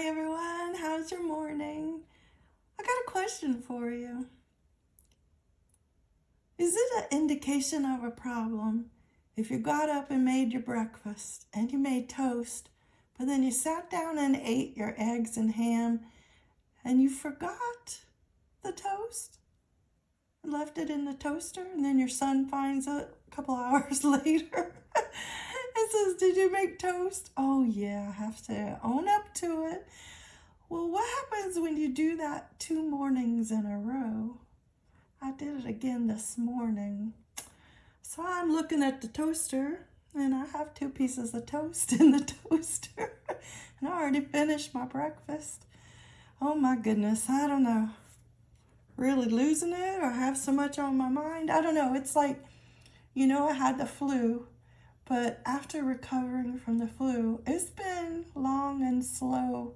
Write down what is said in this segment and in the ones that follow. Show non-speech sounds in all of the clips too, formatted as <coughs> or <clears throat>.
Hi everyone, how's your morning? I got a question for you. Is it an indication of a problem if you got up and made your breakfast and you made toast, but then you sat down and ate your eggs and ham and you forgot the toast? And left it in the toaster and then your son finds it a couple <laughs> hours later says, did you make toast? Oh yeah, I have to own up to it. Well, what happens when you do that two mornings in a row? I did it again this morning. So I'm looking at the toaster and I have two pieces of toast <laughs> in the toaster. and I already finished my breakfast. Oh my goodness, I don't know. Really losing it or have so much on my mind? I don't know. It's like, you know, I had the flu but after recovering from the flu, it's been long and slow.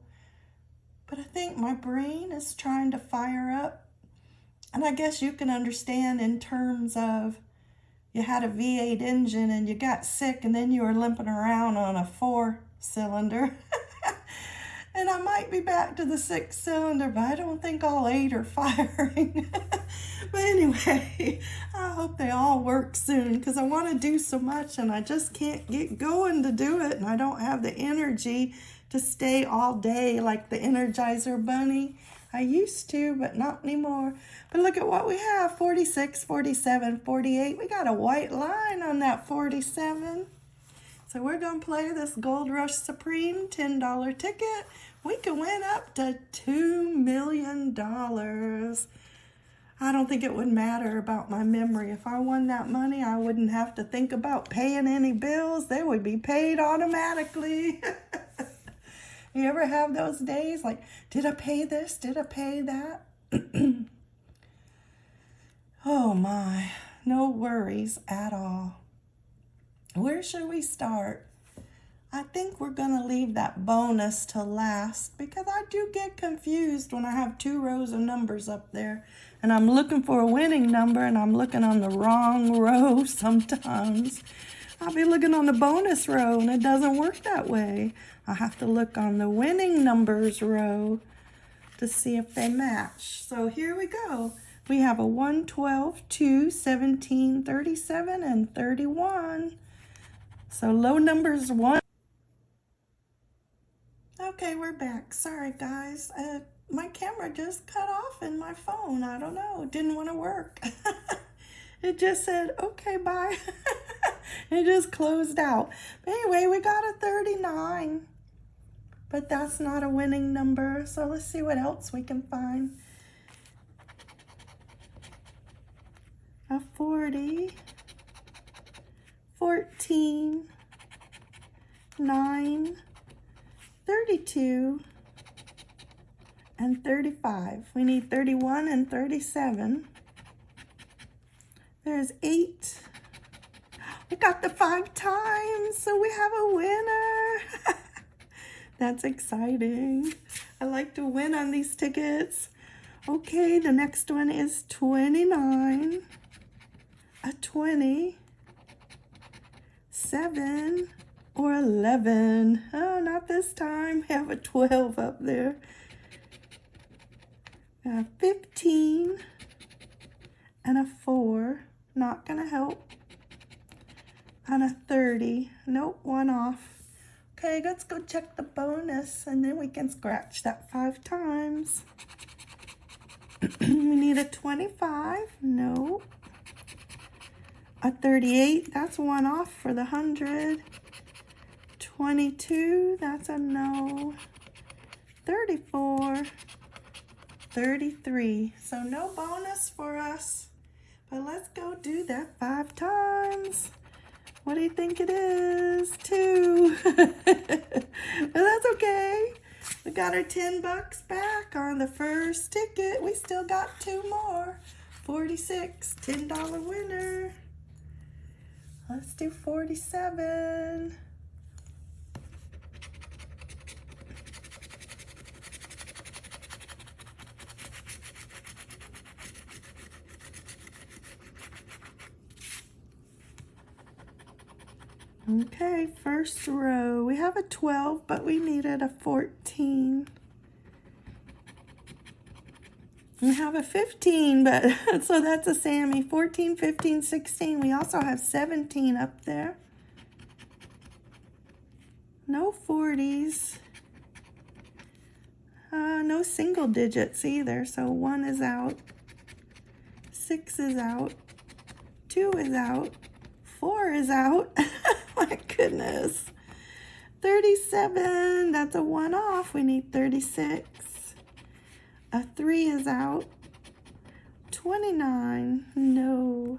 But I think my brain is trying to fire up. And I guess you can understand in terms of you had a V8 engine and you got sick and then you were limping around on a four cylinder. <laughs> and I might be back to the six cylinder, but I don't think all eight are <laughs> firing. But anyway, <laughs> I hope they all work soon because I want to do so much and I just can't get going to do it. And I don't have the energy to stay all day like the Energizer Bunny. I used to, but not anymore. But look at what we have, 46, 47, 48. We got a white line on that 47. So we're going to play this Gold Rush Supreme $10 ticket. We can win up to $2 million. I don't think it would matter about my memory. If I won that money, I wouldn't have to think about paying any bills. They would be paid automatically. <laughs> you ever have those days like, did I pay this? Did I pay that? <clears throat> oh my, no worries at all. Where should we start? I think we're going to leave that bonus to last because I do get confused when I have two rows of numbers up there and I'm looking for a winning number and I'm looking on the wrong <laughs> row sometimes. I'll be looking on the bonus row and it doesn't work that way. I have to look on the winning numbers row to see if they match. So here we go. We have a 1, 12, 2, 17, 37, and 31. So low numbers one. Okay, we're back. Sorry, guys. Uh, my camera just cut off in my phone. I don't know. Didn't want to work. <laughs> it just said, okay, bye. <laughs> it just closed out. But anyway, we got a 39. But that's not a winning number. So let's see what else we can find. A 40. 14, 9, 32, and 35. We need 31 and 37. There's 8. We got the five times, so we have a winner. <laughs> That's exciting. I like to win on these tickets. Okay, the next one is 29, a 20, 7 or 11. Oh, not this time. We have a 12 up there. A 15 and a 4. Not going to help. And a 30. Nope, one off. Okay, let's go check the bonus and then we can scratch that five times. <clears throat> we need a 25. Nope. A 38, that's one off for the 100. 22, that's a no. 34, 33. So no bonus for us. But let's go do that five times. What do you think it is? Two. <laughs> but that's okay. We got our 10 bucks back on the first ticket. We still got two more. 46, $10 winner. Let's do 47. Okay, first row. We have a 12, but we needed a 14. 14. We have a 15, but <laughs> so that's a Sammy. 14, 15, 16. We also have 17 up there. No 40s. Uh, no single digits either, so one is out. Six is out. Two is out. Four is out. <laughs> My goodness. 37, that's a one off. We need 36. A three is out. 29, no.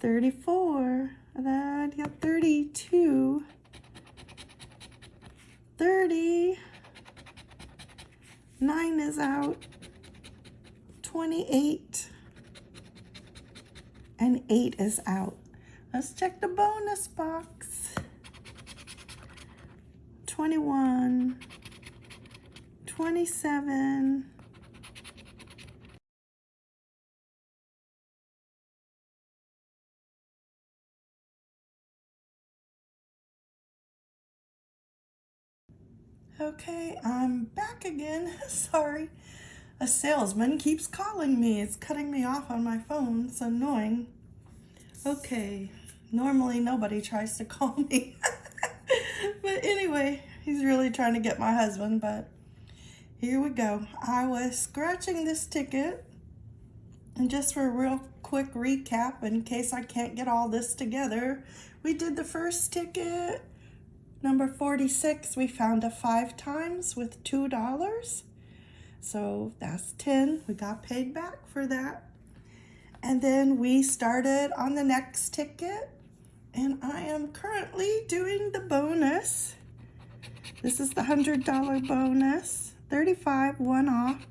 34, that, yeah, 32. 30, nine is out. 28, and eight is out. Let's check the bonus box. 21, 27, Okay, I'm back again. <laughs> Sorry. A salesman keeps calling me. It's cutting me off on my phone. It's annoying. Okay, normally nobody tries to call <laughs> me. but anyway, he's really trying to get my husband, but here we go. I was scratching this ticket, and just for a real quick recap, in case I can't get all this together, we did the first ticket, Number 46, we found a five times with $2. So that's 10. We got paid back for that. And then we started on the next ticket. And I am currently doing the bonus. This is the $100 bonus. 35 one off.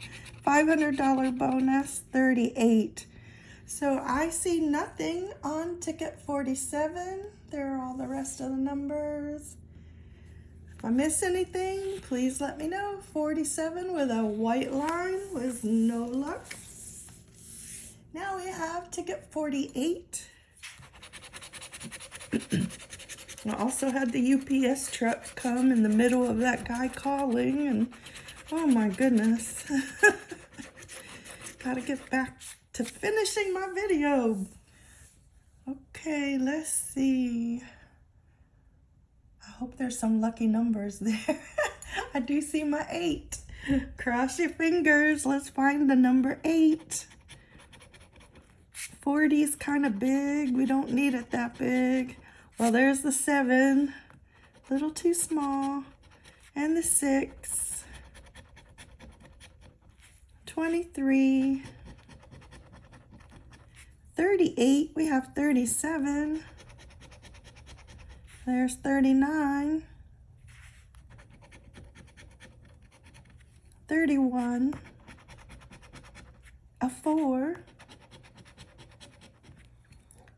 $500 bonus, 38. So I see nothing on ticket 47. There are all the rest of the numbers. If I miss anything, please let me know. 47 with a white line with no luck. Now we have ticket 48. I also had the UPS truck come in the middle of that guy calling and oh my goodness. <laughs> Gotta get back to finishing my video. Okay, let's see I hope there's some lucky numbers <laughs> there. I do see my eight. Cross your fingers. Let's find the number eight. 40 is kind of big. We don't need it that big. Well, there's the seven. Little too small. And the six. 23. 38. We have 37. There's 39. 31. A 4.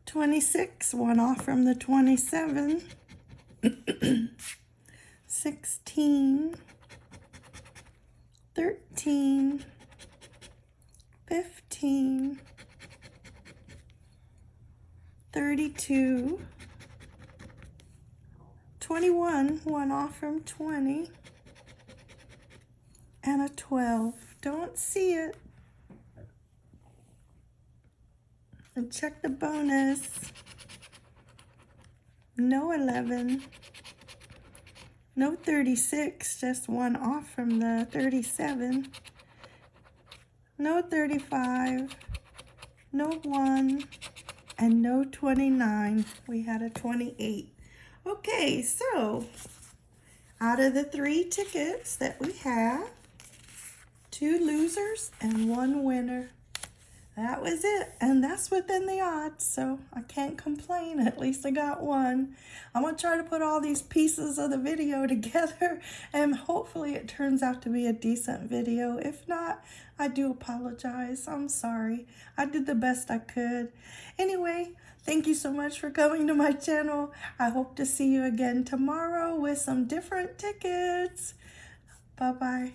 26, one off from the 27. <coughs> 16. 13. 15. 32. 21, one off from 20, and a 12. Don't see it. And check the bonus. No 11. No 36, just one off from the 37. No 35. No 1. And no 29. We had a 28. Okay, so out of the three tickets that we have, two losers and one winner. That was it, and that's within the odds, so I can't complain. <laughs> At least I got one. I'm going to try to put all these pieces of the video <laughs> together, and hopefully it turns out to be a decent video. If not, I do apologize. I'm sorry. I did the best I could. Anyway, Thank you so much for coming to my channel. I hope to see you again tomorrow with some different tickets. Bye-bye.